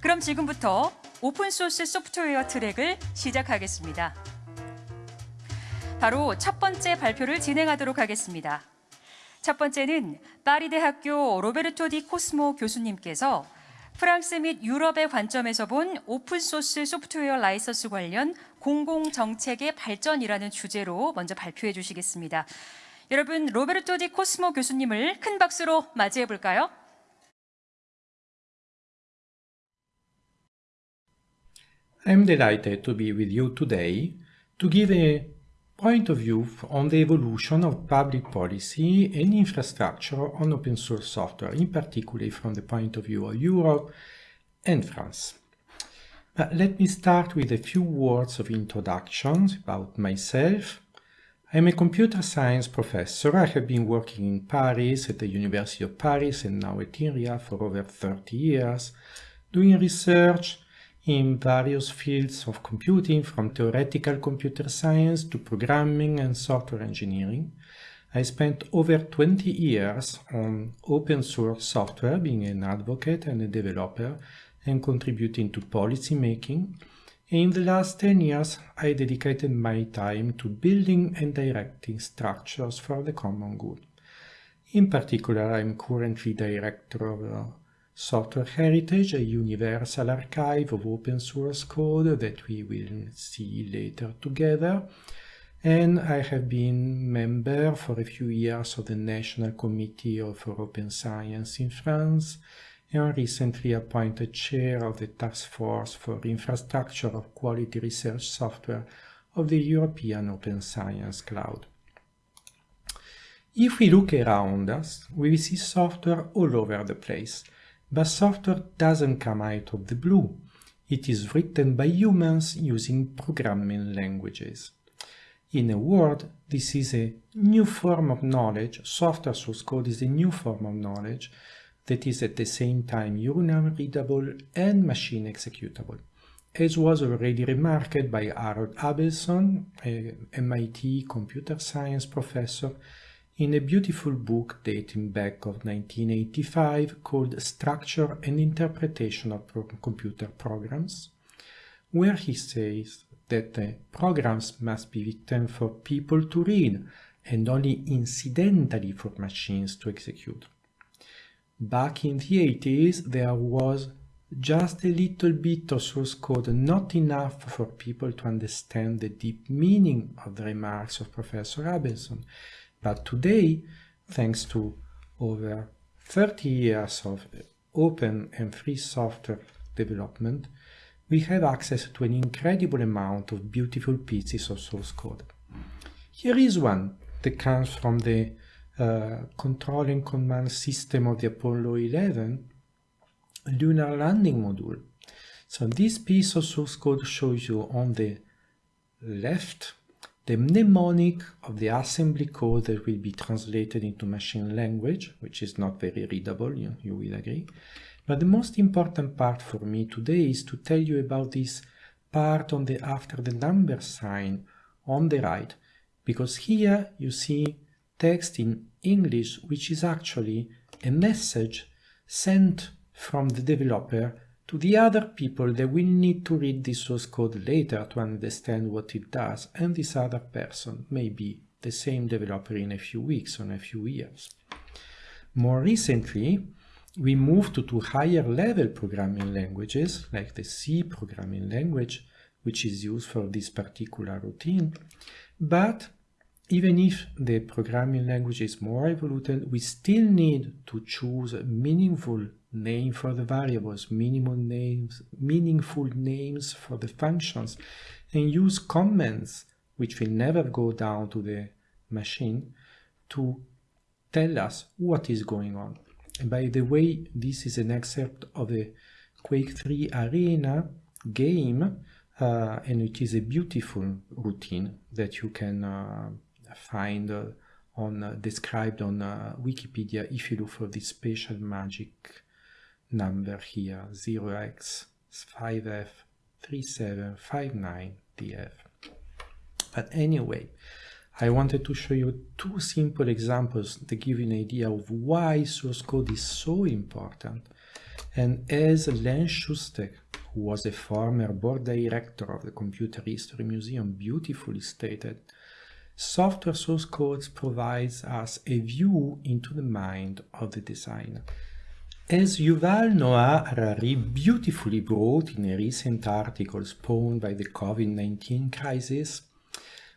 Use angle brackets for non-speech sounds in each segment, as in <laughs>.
그럼 지금부터 오픈소스 소프트웨어 트랙을 시작하겠습니다. 바로 첫 번째 발표를 진행하도록 하겠습니다. 첫 번째는 파리 대학교 로베르토 디 코스모 교수님께서 프랑스 및 유럽의 관점에서 본 오픈소스 소프트웨어 라이선스 관련 공공 정책의 발전이라는 주제로 먼저 발표해 주시겠습니다. 여러분 로베르토 디 코스모 교수님을 큰 박수로 맞이해 볼까요? I'm delighted to be with you today to give a point of view on the evolution of public policy and infrastructure on open source software, in particular from the point of view of Europe and France. But let me start with a few words of introduction about myself. I'm a computer science professor. I have been working in Paris at the University of Paris and now at INRIA for over 30 years, doing research in various fields of computing from theoretical computer science to programming and software engineering. I spent over 20 years on open source software, being an advocate and a developer and contributing to policy making. In the last 10 years, I dedicated my time to building and directing structures for the common good. In particular, I'm currently director of uh, Software Heritage, a universal archive of open source code that we will see later together. And I have been member for a few years of the National Committee for Open Science in France and recently appointed chair of the Task Force for Infrastructure of Quality Research Software of the European Open Science Cloud. If we look around us, we see software all over the place, but software doesn't come out of the blue. It is written by humans using programming languages. In a word, this is a new form of knowledge, software source code is a new form of knowledge that is at the same time human readable and machine executable, as was already remarked by Harold Abelson, a MIT computer science professor, in a beautiful book dating back of 1985 called Structure and Interpretation of Pro Computer Programs, where he says that the programs must be written for people to read and only incidentally for machines to execute. Back in the 80s, there was just a little bit of source code, not enough for people to understand the deep meaning of the remarks of Professor Abelson. But today, thanks to over 30 years of open and free software development, we have access to an incredible amount of beautiful pieces of source code. Here is one that comes from the uh, control and command system of the Apollo 11 lunar landing module. So this piece of source code shows you on the left the mnemonic of the assembly code that will be translated into machine language, which is not very readable, you, you will agree. But the most important part for me today is to tell you about this part on the after the number sign on the right, because here you see text in English, which is actually a message sent from the developer to the other people that will need to read this source code later to understand what it does, and this other person may be the same developer in a few weeks or a few years. More recently, we moved to, to higher level programming languages, like the C programming language, which is used for this particular routine. But even if the programming language is more evolved, we still need to choose a meaningful name for the variables, minimum names, meaningful names for the functions, and use comments, which will never go down to the machine, to tell us what is going on. And by the way, this is an excerpt of the Quake 3 Arena game, uh, and it is a beautiful routine that you can uh, find uh, on uh, described on uh, Wikipedia if you look for this special magic number here 0x5f3759df. But anyway, I wanted to show you two simple examples to give you an idea of why source code is so important And as Len Shustek, who was a former board director of the Computer History Museum, beautifully stated, software source codes provides us a view into the mind of the designer. As Yuval Noah Harari beautifully wrote in a recent article spawned by the COVID-19 crisis,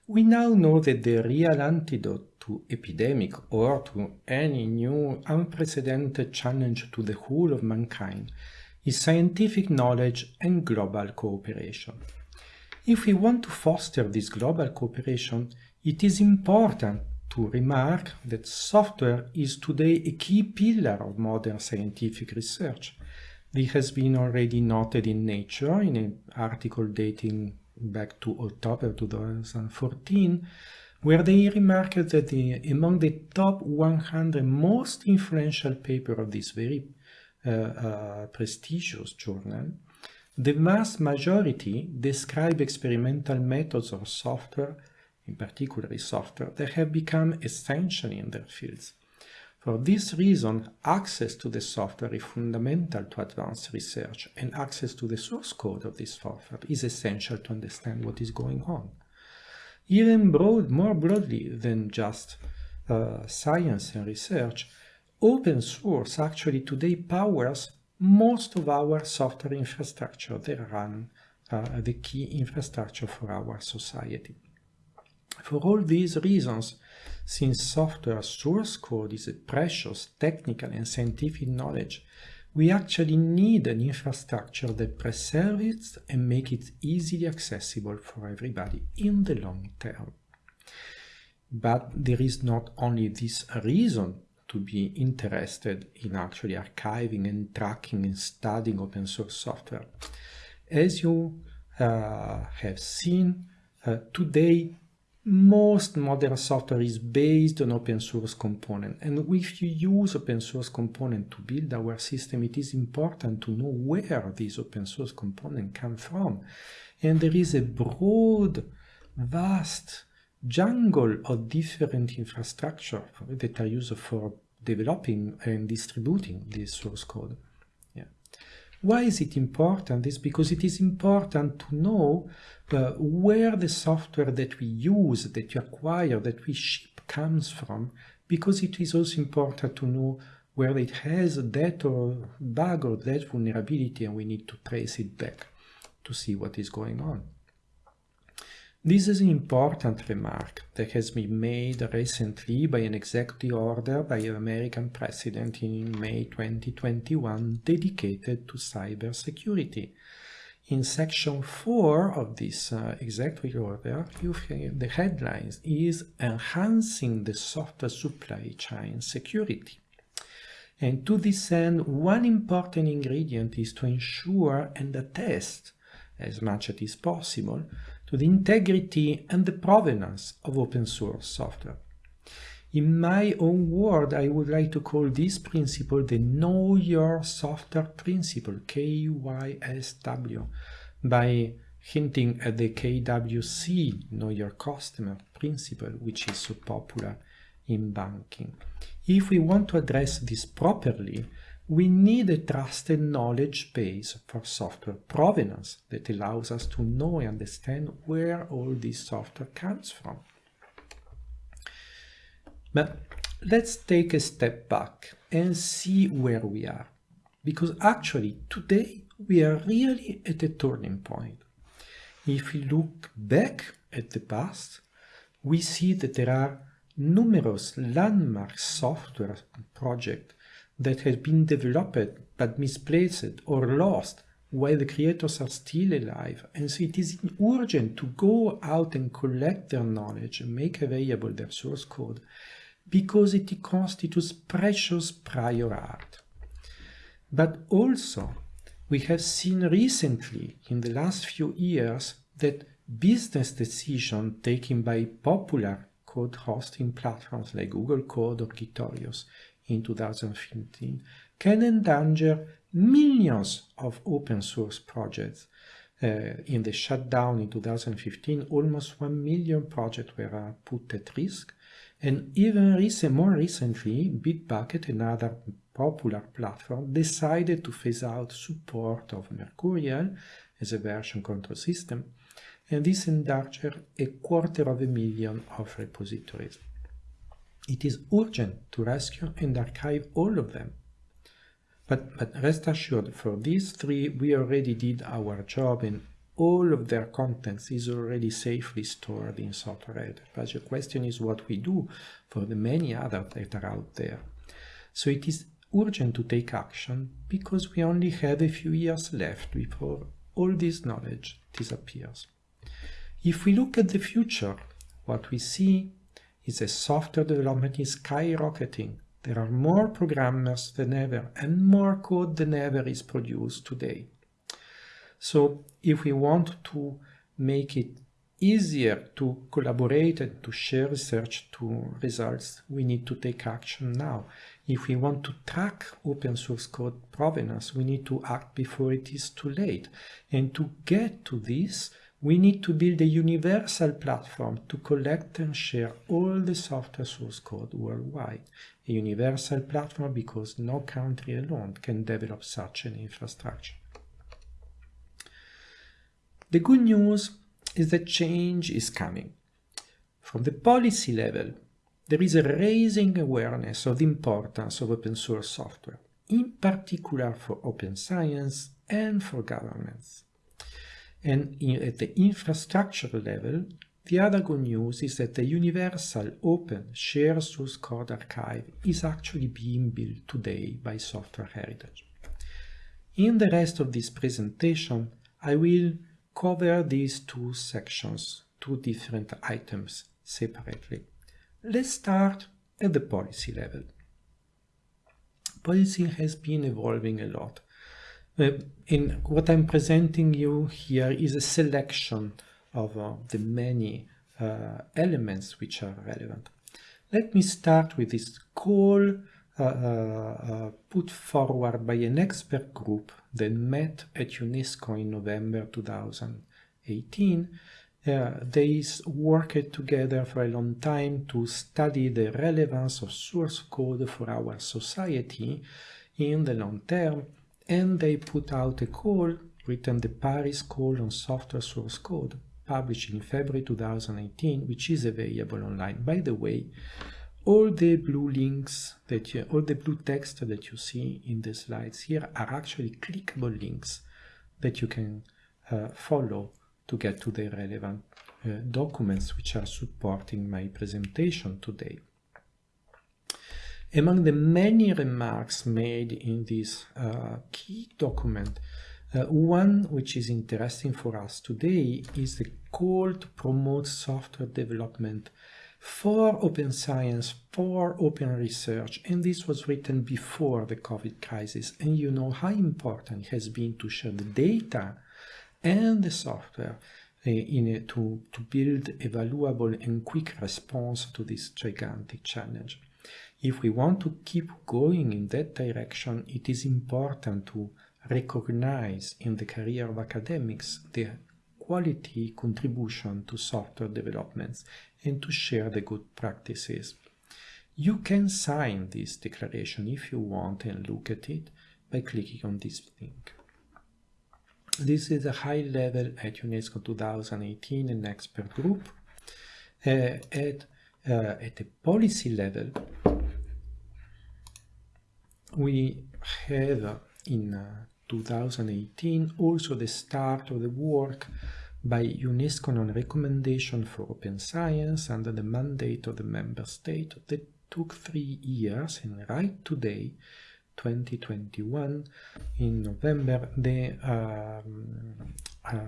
we now know that the real antidote to epidemic or to any new unprecedented challenge to the whole of mankind is scientific knowledge and global cooperation. If we want to foster this global cooperation, it is important to remark that software is today a key pillar of modern scientific research. This has been already noted in Nature in an article dating back to October 2014, where they remarked that the, among the top 100 most influential papers of this very uh, uh, prestigious journal, the vast majority describe experimental methods or software, in particular software, that have become essential in their fields. For this reason, access to the software is fundamental to advanced research, and access to the source code of this software is essential to understand what is going on. Even broad, more broadly than just uh, science and research, open source actually today powers most of our software infrastructure that run uh, the key infrastructure for our society. For all these reasons, since software source code is a precious technical and scientific knowledge, we actually need an infrastructure that preserves it and makes it easily accessible for everybody in the long term. But there is not only this reason to be interested in actually archiving and tracking and studying open source software. As you uh, have seen, uh, today most modern software is based on open source component and if you use open source component to build our system it is important to know where these open source component come from. And there is a broad vast jungle of different infrastructure that are used for developing and distributing this source code why is it important? It's because it is important to know uh, where the software that we use, that you acquire, that we ship comes from, because it is also important to know where it has that or bug or that vulnerability and we need to trace it back to see what is going on. This is an important remark that has been made recently by an executive order by an American president in May 2021 dedicated to cybersecurity. In section 4 of this uh, executive order, the headlines is Enhancing the Software Supply Chain Security. And to this end, one important ingredient is to ensure and attest, as much as is possible, to the integrity and the provenance of open source software. In my own word, I would like to call this principle the Know Your Software Principle, KYSW, by hinting at the KYC, Know Your Customer Principle, which is so popular in banking. If we want to address this properly, we need a trusted knowledge base for software provenance that allows us to know and understand where all this software comes from. But let's take a step back and see where we are. Because actually, today, we are really at a turning point. If we look back at the past, we see that there are numerous landmark software projects that has been developed but misplaced or lost while the creators are still alive. And so it is urgent to go out and collect their knowledge and make available their source code because it constitutes precious prior art. But also, we have seen recently, in the last few years, that business decisions taken by popular code hosting platforms like Google Code or Gitorious in 2015 can endanger millions of open source projects. Uh, in the shutdown in 2015, almost 1 million projects were uh, put at risk. And even recent, more recently, Bitbucket, another popular platform, decided to phase out support of Mercurial as a version control system, and this endangered a quarter of a million of repositories. It is urgent to rescue and archive all of them. But, but rest assured, for these three, we already did our job and all of their contents is already safely stored in software But the question is what we do for the many others that are out there. So it is urgent to take action because we only have a few years left before all this knowledge disappears. If we look at the future, what we see is that software development is skyrocketing. There are more programmers than ever and more code than ever is produced today. So if we want to make it easier to collaborate and to share research to results, we need to take action now. If we want to track open source code provenance, we need to act before it is too late. And to get to this, we need to build a universal platform to collect and share all the software source code worldwide. A universal platform because no country alone can develop such an infrastructure. The good news is that change is coming. From the policy level, there is a raising awareness of the importance of open source software, in particular for open science and for governments. And in, at the infrastructure level, the other good news is that the universal open shared source code archive is actually being built today by Software Heritage. In the rest of this presentation, I will cover these two sections, two different items separately. Let's start at the policy level. Policy has been evolving a lot. Uh, in what I'm presenting you here is a selection of uh, the many uh, elements which are relevant. Let me start with this call uh, uh, uh, put forward by an expert group that met at UNESCO in November 2018. they worked together for a long time to study the relevance of source code for our society in the long term and they put out a call written the Paris Call on Software Source Code, published in February 2018, which is available online. By the way, all the blue links that you, all the blue text that you see in the slides here are actually clickable links that you can uh, follow to get to the relevant uh, documents which are supporting my presentation today. Among the many remarks made in this uh, key document, uh, one which is interesting for us today is the call to promote software development for open science, for open research, and this was written before the COVID crisis. And you know how important it has been to share the data and the software uh, in a, to, to build a valuable and quick response to this gigantic challenge. If we want to keep going in that direction, it is important to recognize in the career of academics the quality contribution to software developments and to share the good practices. You can sign this declaration if you want and look at it by clicking on this link. This is a high level at UNESCO 2018 and expert group. Uh, at, uh, at the policy level, we have in uh, 2018 also the start of the work by UNESCO on recommendation for open science under the mandate of the member state that took three years and right today 2021 in November the um, uh,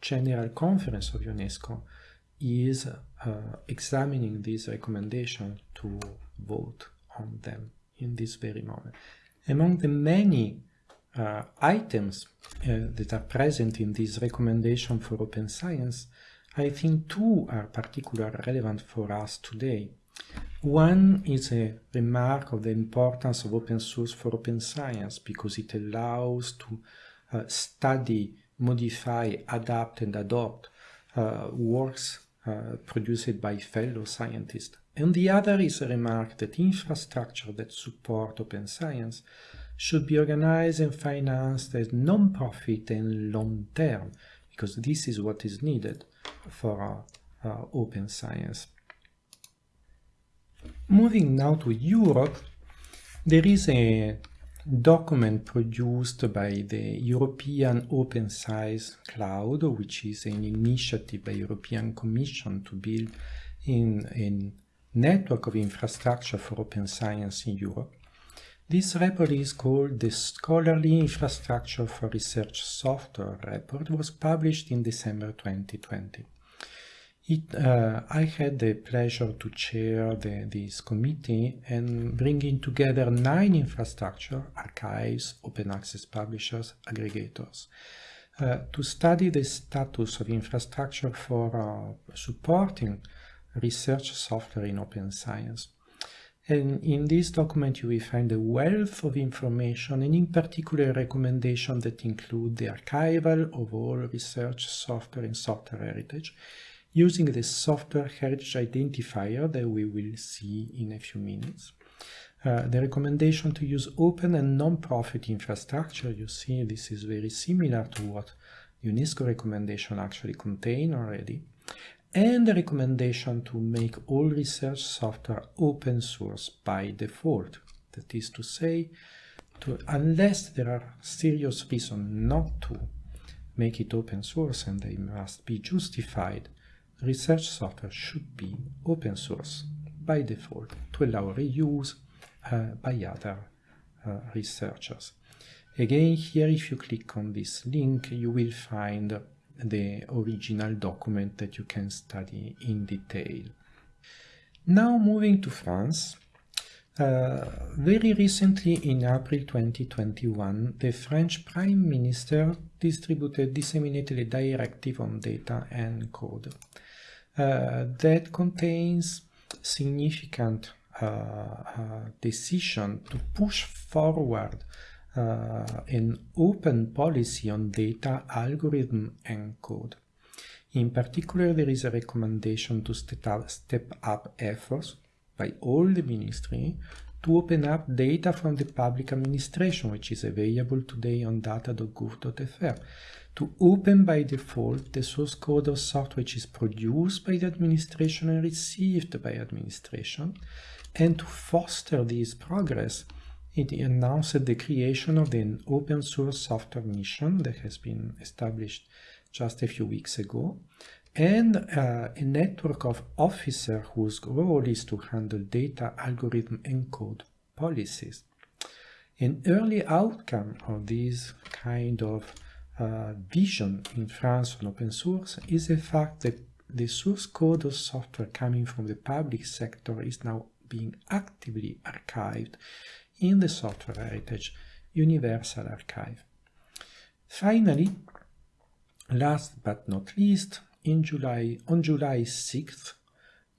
General Conference of UNESCO is uh, examining these recommendations to vote on them in this very moment. Among the many uh, items uh, that are present in this recommendation for open science, I think two are particularly relevant for us today. One is a remark of the importance of open source for open science because it allows to uh, study, modify, adapt and adopt uh, works uh, produced by fellow scientists And the other is a remark that infrastructure that support open science should be organized and financed as non-profit and long-term, because this is what is needed for uh, uh, open science. Moving now to Europe, there is a document produced by the European Open Science Cloud, which is an initiative by European Commission to build in a network of infrastructure for open science in Europe. This report is called the Scholarly Infrastructure for Research Software report. Was published in December 2020. It, uh, I had the pleasure to chair the, this committee and bringing together nine infrastructure, archives, open access publishers, aggregators, uh, to study the status of infrastructure for uh, supporting research software in open science. And in this document you will find a wealth of information and in particular recommendations that include the archival of all research software and software heritage, using the software heritage identifier that we will see in a few minutes. Uh, the recommendation to use open and non-profit infrastructure, you see this is very similar to what UNESCO recommendation actually contain already. And the recommendation to make all research software open source by default. That is to say, to, unless there are serious reasons not to make it open source and they must be justified, research software should be open source by default to allow reuse uh, by other uh, researchers. Again, here if you click on this link, you will find the original document that you can study in detail. Now moving to France, uh, very recently in April 2021, the French Prime Minister distributed, disseminated a directive on data and code uh, that contains significant uh, uh, decision to push forward Uh, an open policy on data, algorithm, and code. In particular, there is a recommendation to step up, efforts by all the ministry to open up data from the public administration, which is available today on data.gov.fr, to open by default the source code of software which is produced by the administration and received by administration, and to foster this progress, it announced the creation of an open source software mission that has been established just a few weeks ago, and uh, a network of officers whose role is to handle data, algorithm, and code policies. An early outcome of this kind of uh, vision in France on open source is the fact that the source code of software coming from the public sector is now being actively archived in the Software Heritage Universal Archive. Finally, last but not least, in July, on July 6th,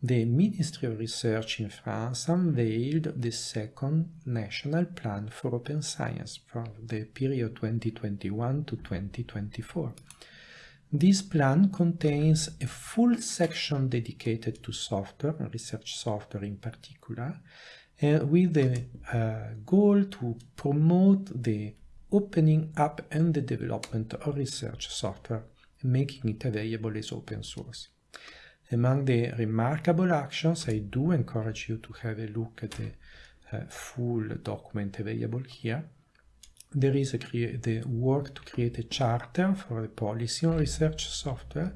the Ministry of Research in France unveiled the second National Plan for Open Science for the period 2021 to 2024. This plan contains a full section dedicated to software, research software in particular, with the uh, goal to promote the opening up and the development of research software, making it available as open source. Among the remarkable actions, I do encourage you to have a look at the uh, full document available here. There is the work to create a charter for the policy on research software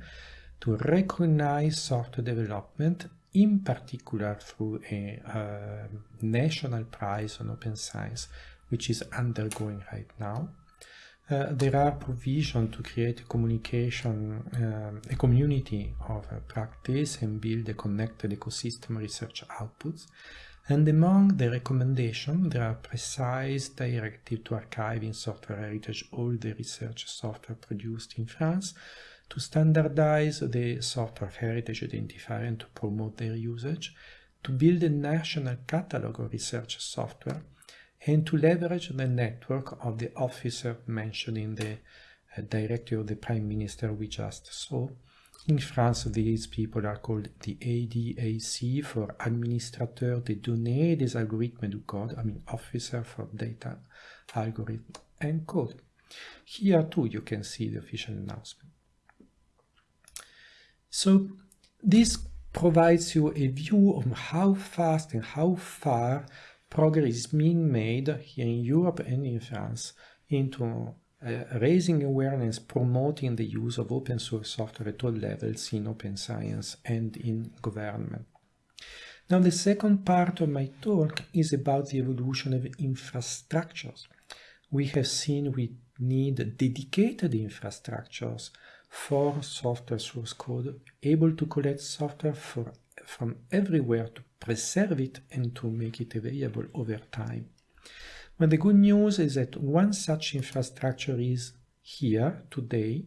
to recognize software development, in particular through a uh, national prize on open science, which is undergoing right now. Uh, there are provisions to create a communication, uh, a community of uh, practice and build a connected ecosystem research outputs. And among the recommendations, there are precise directives to archive in software heritage all the research software produced in France, to standardize the software heritage identifier and to promote their usage, to build a national catalog of research software, and to leverage the network of the officer mentioned in the uh, directive of the Prime Minister we just saw In France, these people are called the ADAC for Administrateur des données des algorithmes du code, I mean Officer for Data, Algorithm and Code. Here too you can see the official announcement. So this provides you a view of how fast and how far progress is being made here in Europe and in France into uh, raising awareness, promoting the use of open source software at all levels in open science and in government. Now the second part of my talk is about the evolution of infrastructures. We have seen we need dedicated infrastructures for software source code, able to collect software for, from everywhere to preserve it and to make it available over time. But the good news is that one such infrastructure is here today.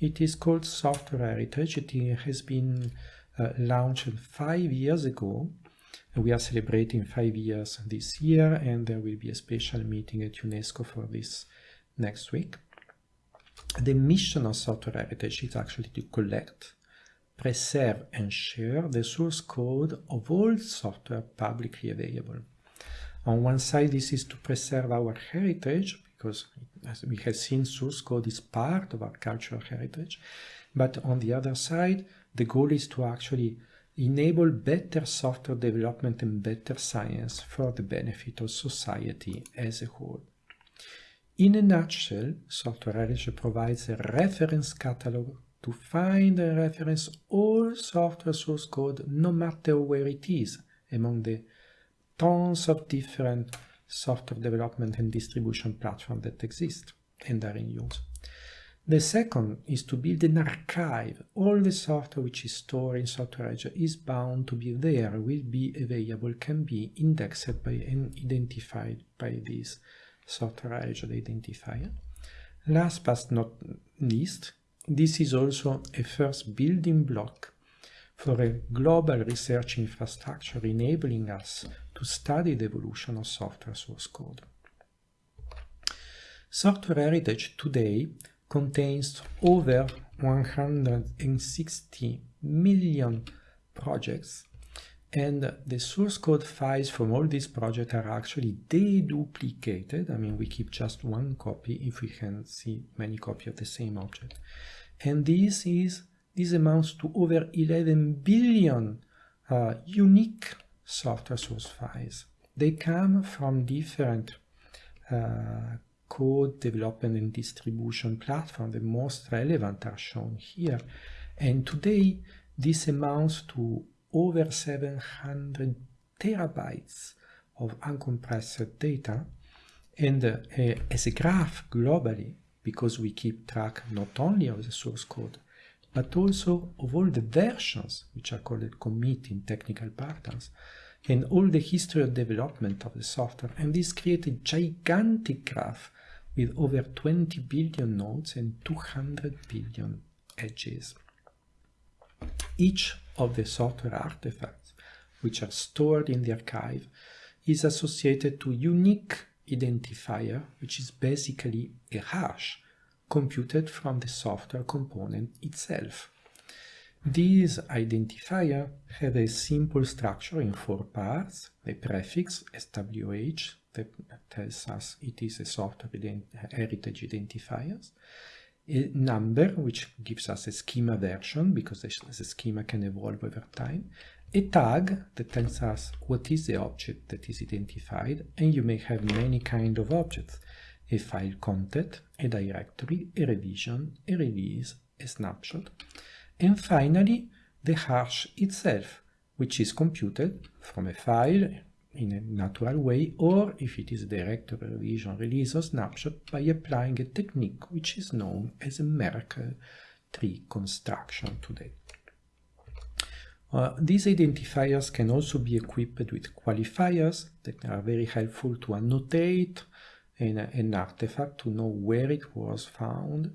It is called Software Heritage. It has been uh, launched five years ago. We are celebrating five years this year, and there will be a special meeting at UNESCO for this next week. The mission of Software Heritage is actually to collect, preserve, and share the source code of all software publicly available. On one side, this is to preserve our heritage, because as we have seen, source code is part of our cultural heritage. But on the other side, the goal is to actually enable better software development and better science for the benefit of society as a whole. In a nutshell, Software Heritage provides a reference catalog to find and reference all software source code no matter where it is among the tons of different software development and distribution platforms that exist and are in use. The second is to build an archive. All the software which is stored in Software Edge is bound to be there, will be available, can be indexed by and identified by this Software Edge identifier. Last but not least, this is also a first building block for a global research infrastructure enabling us to study the evolution of software source code. Software Heritage today contains over 160 million projects and the source code files from all these projects are actually deduplicated. I mean, we keep just one copy if we can see many copies of the same object. And this is this amounts to over 11 billion uh, unique software source files. They come from different uh, code development and distribution platforms. The most relevant are shown here. And today, this amounts to over 700 terabytes of uncompressed data. And uh, as a graph globally, because we keep track not only of the source code, but also of all the versions, which are called commit in technical parlance, and all the history of development of the software. And this creates a gigantic graph with over 20 billion nodes and 200 billion edges. Each of the software artifacts, which are stored in the archive, is associated to unique identifier, which is basically a hash computed from the software component itself. These identifier have a simple structure in four parts, the prefix, SWH, that tells us it is a software ident heritage identifiers, number, which gives us a schema version, because the, schema can evolve over time, a tag that tells us what is the object that is identified, and you may have many kind of objects, a file content, a directory, a revision, a release, a snapshot, and finally the hash itself, which is computed from a file in a natural way, or if it is a directory, revision, release, or snapshot, by applying a technique which is known as a Merkle tree construction today. Uh, these identifiers can also be equipped with qualifiers that are very helpful to annotate an, an artifact to know where it was found,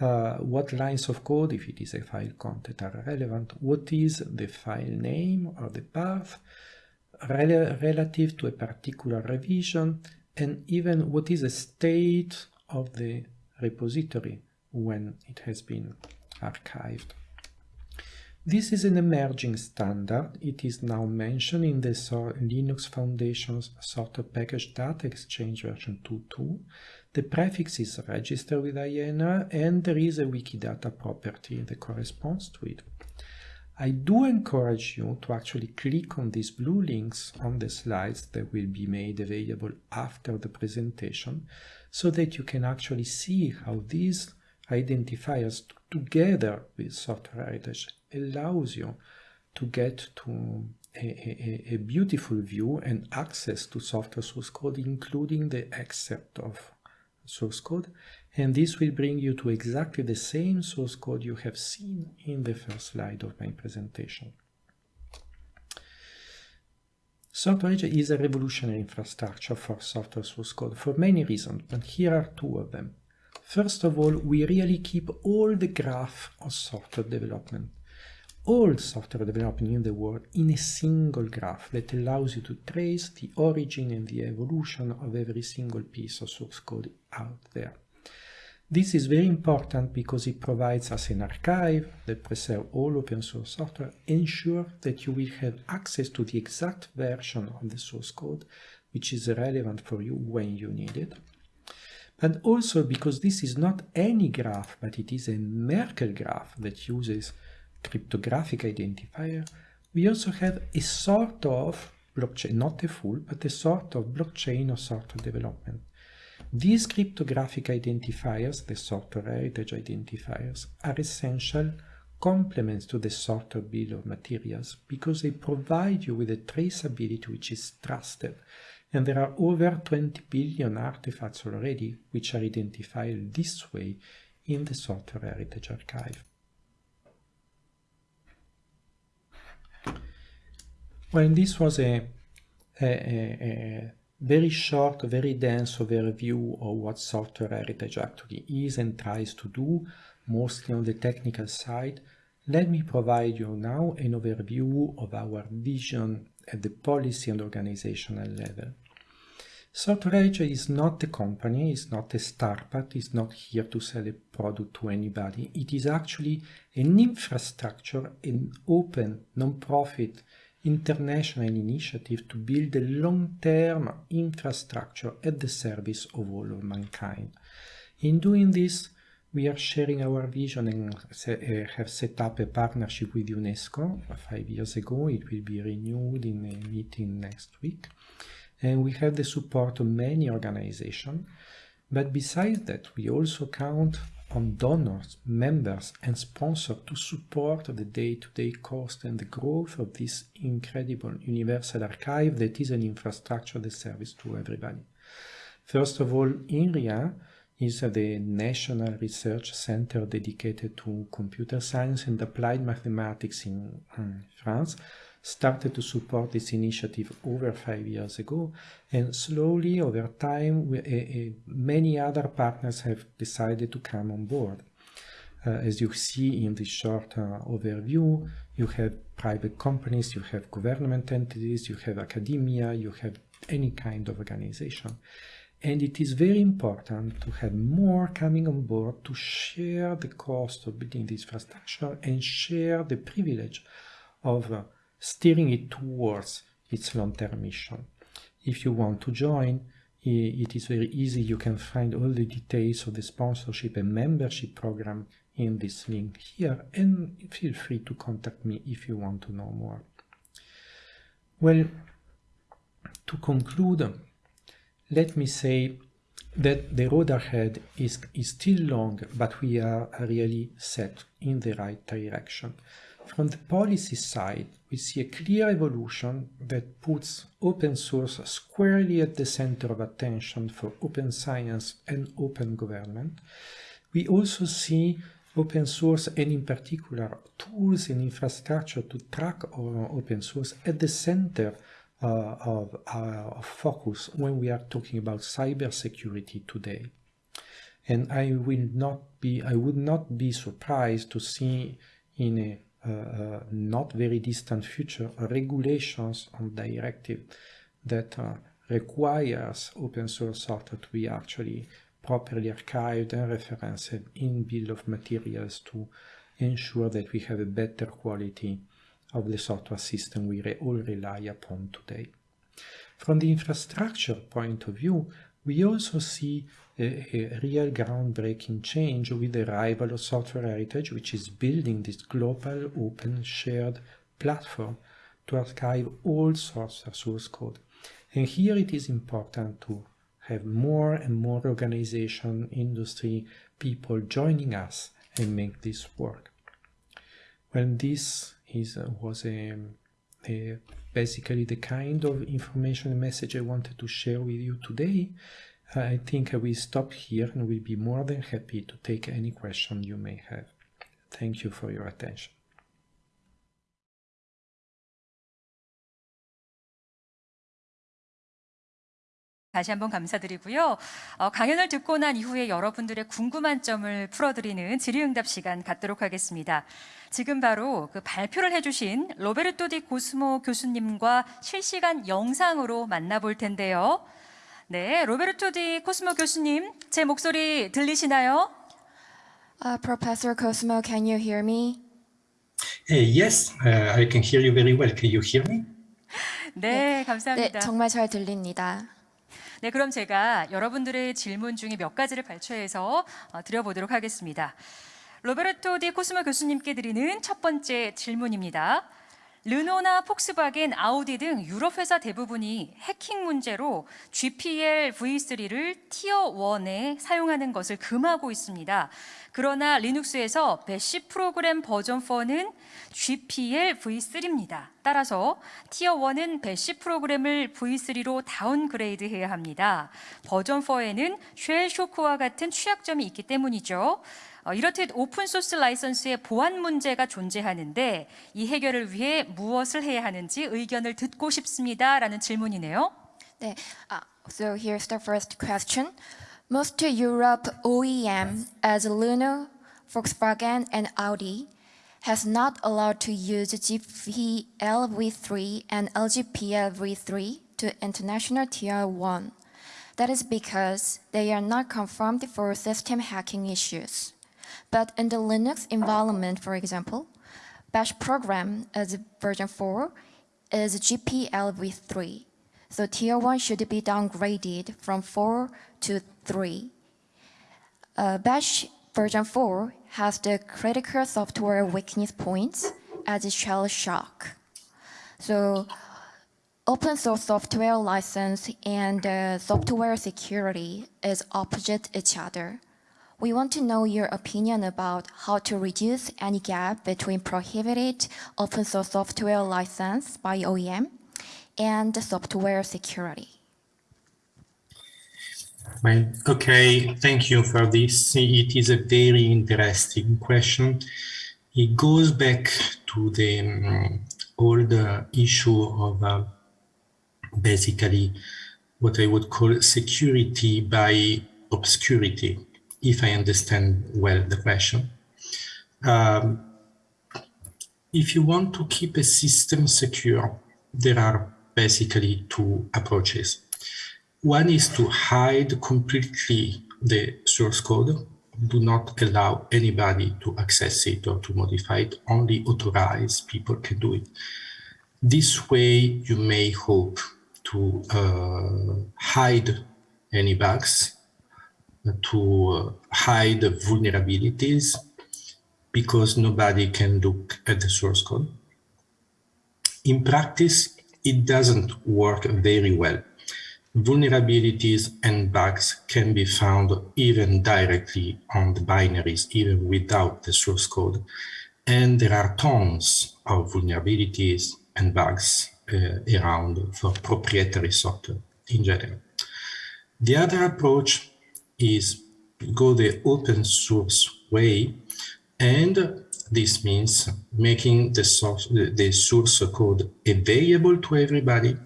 uh, what lines of code, if it is a file content, are relevant, what is the file name or the path rel relative to a particular revision, and even what is the state of the repository when it has been archived. This is an emerging standard. It is now mentioned in the Linux Foundation's Software Package Data Exchange version 2.2. The prefix is registered with IANA and there is a Wikidata property that corresponds to it. I do encourage you to actually click on these blue links on the slides that will be made available after the presentation so that you can actually see how these identifiers together with software heritage allows you to get to a, a, a, beautiful view and access to software source code, including the excerpt of source code. And this will bring you to exactly the same source code you have seen in the first slide of my presentation. Software is a revolutionary infrastructure for software source code for many reasons, but here are two of them. First of all, we really keep all the graph of software development all software development in the world in a single graph that allows you to trace the origin and the evolution of every single piece of source code out there. This is very important because it provides us an archive that preserves all open source software, ensure that you will have access to the exact version of the source code which is relevant for you when you need it. But also because this is not any graph, but it is a Merkle graph that uses cryptographic identifier, we also have a sort of blockchain, not a full, but a sort of blockchain or software development. These cryptographic identifiers, the software heritage identifiers, are essential complements to the software bill of materials because they provide you with a traceability which is trusted. And there are over 20 billion artifacts already which are identified this way in the software heritage archive. Well, this was a, a, a, very short, very dense overview of what software heritage actually is and tries to do, mostly on the technical side. Let me provide you now an overview of our vision at the policy and organizational level. Software Heritage is not a company, it's not a startup, it's not here to sell a product to anybody. It is actually an infrastructure, an open, non-profit international initiative to build a long-term infrastructure at the service of all of mankind. In doing this, we are sharing our vision and uh, have set up a partnership with UNESCO five years ago. It will be renewed in a meeting next week. And we have the support of many organizations. But besides that, we also count on donors, members and sponsors to support the day-to-day -day cost and the growth of this incredible universal archive that is an infrastructure that service to everybody. First of all, INRIA is the National Research Center dedicated to computer science and applied mathematics in um, France, started to support this initiative over five years ago and slowly over time we, uh, many other partners have decided to come on board. Uh, as you see in this short uh, overview, you have private companies, you have government entities, you have academia, you have any kind of organization. And it is very important to have more coming on board to share the cost of building this infrastructure and share the privilege of uh, steering it towards its long-term mission. If you want to join, it is very easy. You can find all the details of the sponsorship and membership program in this link here and feel free to contact me if you want to know more. Well, to conclude, let me say that the road ahead is, is still long, but we are really set in the right direction. From the policy side, we see a clear evolution that puts open source squarely at the center of attention for open science and open government. We also see open source and in particular tools and infrastructure to track open source at the center uh, of, uh, of focus when we are talking about cybersecurity today. And I will not be, I would not be surprised to see in a not very distant future regulations on directive that uh, requires open source software to be actually properly archived and referenced in bill of materials to ensure that we have a better quality of the software system we re all rely upon today. From the infrastructure point of view, we also see a, a, real groundbreaking change with the arrival of Software Heritage, which is building this global open shared platform to archive all sorts of source code. And here it is important to have more and more organization, industry, people joining us and make this work. When this is was a, a, basically the kind of information message I wanted to share with you today, I think will stop here and will be more than happy to take any question you may have. Thank you for your attention. 다시 한번 감사드리고요. 어, 강연을 듣고 난 이후에 여러분들의 궁금한 점을 풀어드리는 질의응답 시간 갖도록 하겠습니다. 지금 바로 그 발표를 해주신 로베르토 디 고스모 교수님과 실시간 영상으로 만나볼 텐데요. 네, 로베르토 디 코스모 교수님, 제 목소리 들리시나요? Uh, Professor Cosmo, can you hear me? Uh, yes, uh, I can hear you very well. Can you hear me? 네, 네, 감사합니다. 정말 잘 들립니다. 네, 그럼 제가 여러분들의 질문 중에 몇 가지를 발췌해서 어, 드려보도록 하겠습니다. 로베르토 디 코스모 교수님께 드리는 첫 번째 질문입니다. 르노나 폭스바겐, 아우디 등 유럽 회사 대부분이 해킹 문제로 GPL v3를 티어 1에 사용하는 것을 금하고 있습니다. 그러나 리눅스에서 배시 프로그램 버전 4는 GPL v3입니다. 따라서 티어 1은 배시 프로그램을 v3로 다운그레이드 해야 합니다. 버전 4에는 쉘 쇼크와 같은 취약점이 있기 때문이죠. 이렇듯 오픈소스 라이선스의 보안 문제가 존재하는데 이 해결을 위해 무엇을 해야 하는지 의견을 듣고 싶습니다. 라는 질문이네요. 네, uh, so here's the first question. Most Europe OEM as Renault, Volkswagen and Audi has not allowed to use GPLv3 and LGPLv3 to international tier 1. That is because they are not confirmed for system hacking issues. But in the Linux environment, for example, Bash program as version 4 is GPL v3. So tier 1 should be downgraded from 4 to 3. Uh, Bash version 4 has the critical software weakness points as a shell shock. So open source software license and uh, software security is opposite each other. We want to know your opinion about how to reduce any gap between prohibited open source software license by OEM and software security. Well, okay, thank you for this. It is a very interesting question. It goes back to the um, old uh, issue of uh, basically what I would call security by obscurity, if I understand well the question. Um, if you want to keep a system secure, there are basically two approaches. One is to hide completely the source code, do not allow anybody to access it or to modify it, only authorized people can do it. This way you may hope to uh, hide any bugs, to hide vulnerabilities, because nobody can look at the source code. In practice, it doesn't work very well. Vulnerabilities and bugs can be found even directly on the binaries, even without the source code. And there are tons of vulnerabilities and bugs uh, around for proprietary software in general. The other approach is go the open source way and this means making the source, the source code available to everybody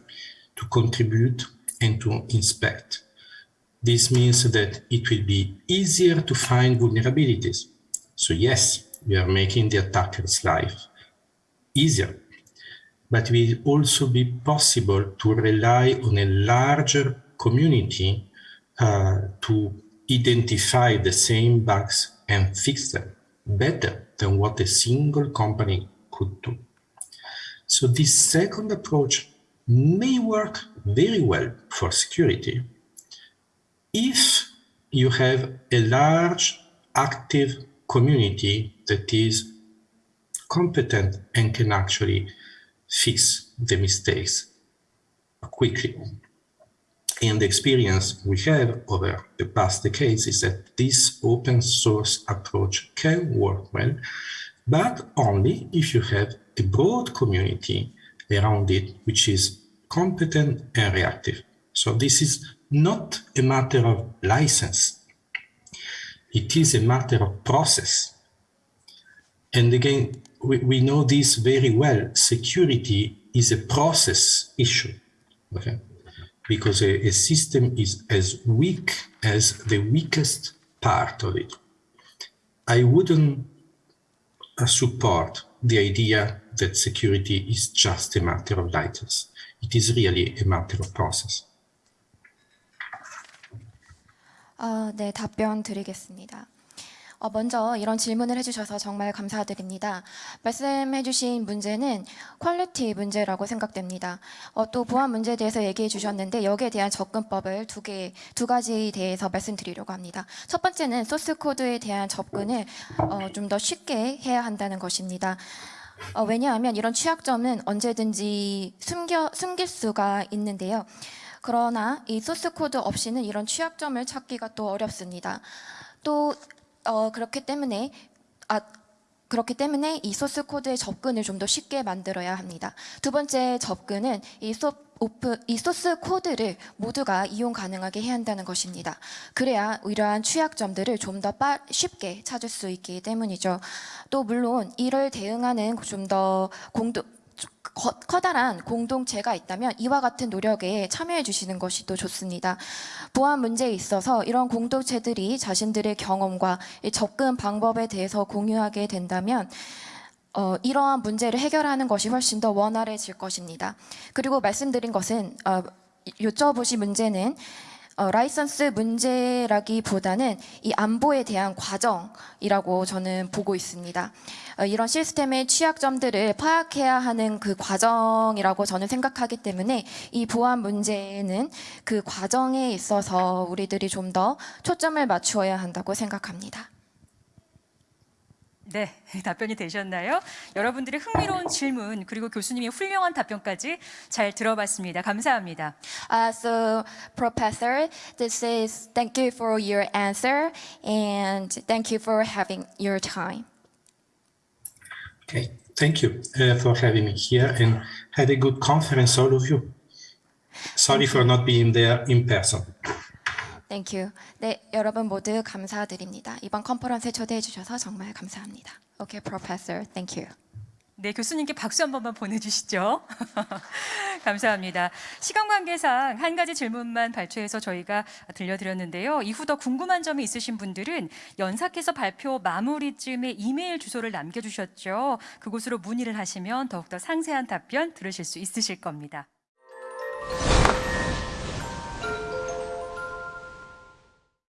to contribute and to inspect. This means that it will be easier to find vulnerabilities. So yes, we are making the attacker's life easier, but it will also be possible to rely on a larger community uh, to identify the same bugs and fix them. better than what a single company could do. So this second approach may work very well for security if you have a large active community that is competent and can actually fix the mistakes quickly. And the experience we have over the past decades is that this open source approach can work well, but only if you have a broad community around it which is competent and reactive. So this is not a matter of license. It is a matter of process. And again, we, we know this very well. Security is a process issue, okay? Because a, a system is as weak as the weakest part of it. I wouldn't uh, support the idea that security is just a matter of license. It is really a matter of process. 아, 네, 답변 드리겠습니다. 어, 먼저 이런 질문을 해주셔서 정말 감사드립니다. 말씀해주신 문제는 퀄리티 문제라고 생각됩니다. 어, 또 보안 문제에 대해서 얘기해 주셨는데 여기에 대한 접근법을 두 개, 두 가지에 대해서 말씀드리려고 합니다. 첫 번째는 소스 코드에 대한 접근을 어, 좀 더 쉽게 해야 한다는 것입니다. 어, 왜냐하면 이런 취약점은 언제든지 숨겨, 숨길 수가 있는데요. 그러나 이 소스 코드 없이는 이런 취약점을 찾기가 또 어렵습니다. 또 어, 그렇기 때문에 아 그렇기 때문에 이 소스 코드의 접근을 좀 더 쉽게 만들어야 합니다. 두 번째 접근은 이 소, 오프, 이 소스 코드를 모두가 이용 가능하게 해야 한다는 것입니다. 그래야 이러한 취약점들을 좀 더 쉽게 찾을 수 있기 때문이죠. 또 물론 이를 대응하는 좀 더 공동 커, 커다란 공동체가 있다면 이와 같은 노력에 참여해 주시는 것이 또 좋습니다. 보안 문제에 있어서 이런 공동체들이 자신들의 경험과 이 접근 방법에 대해서 공유하게 된다면 어, 이러한 문제를 해결하는 것이 훨씬 더 원활해질 것입니다. 그리고 말씀드린 것은 어, 여쭤보신 문제는 어, 라이선스 문제라기보다는 이 안보에 대한 과정이라고 저는 보고 있습니다. 어, 이런 시스템의 취약점들을 파악해야 하는 그 과정이라고 저는 생각하기 때문에 이 보안 문제는 그 과정에 있어서 우리들이 좀 더 초점을 맞추어야 한다고 생각합니다. 네, 답변이 되셨나요? 여러분들의 흥미로운 질문 그리고 교수님의 훌륭한 답변까지 잘 들어봤습니다. 감사합니다. Uh, so, Professor, this is thank you for your answer and thank you for having your time. Okay, thank you uh, for having me here and had a good conference, all of you. Sorry for not being there in person. Thank you. 네, 여러분 모두 감사드립니다. 이번 컨퍼런스에 초대해 주셔서 정말 감사합니다. Okay, Professor, thank you. 네, 교수님께 박수 한 번만 보내주시죠. <laughs> 감사합니다. 시간 관계상 한 가지 질문만 발췌해서 저희가 들려드렸는데요. 이후 더 궁금한 점이 있으신 분들은 연사께서 발표 마무리쯤에 이메일 주소를 남겨주셨죠. 그곳으로 문의를 하시면 더욱더 상세한 답변 들으실 수 있으실 겁니다.